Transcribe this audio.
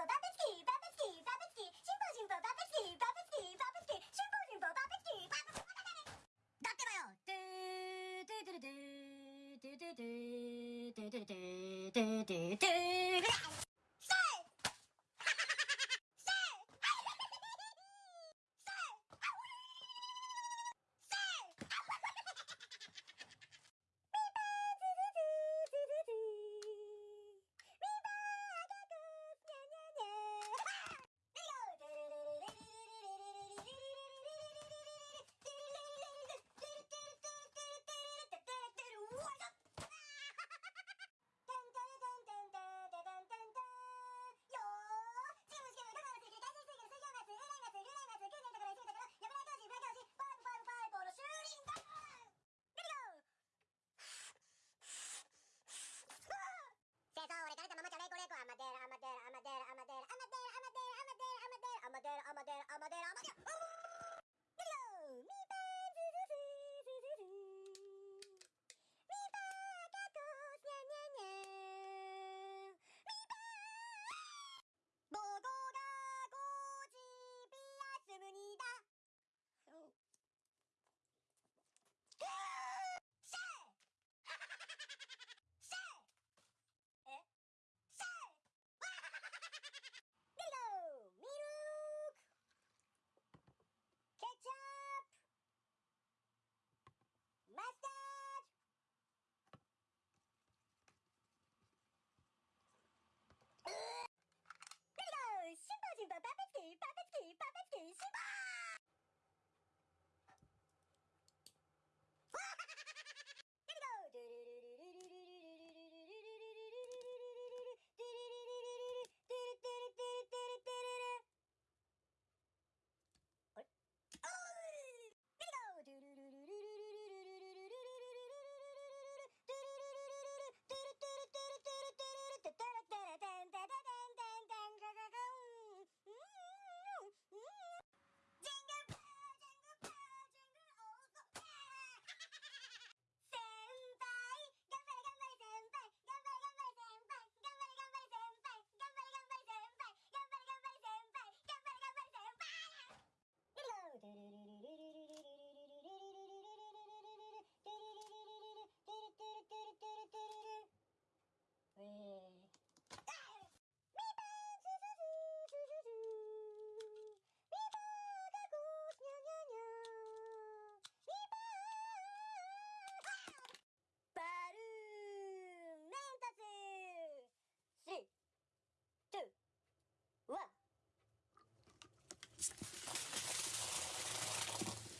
パパペチキパペチキパペチキシンポジンポパペチキパペチキパペチキシンポジンポパペチキパペチキだってばよトゥートゥトゥルトゥトゥトゥトゥトゥトゥトゥトゥトゥトゥだ。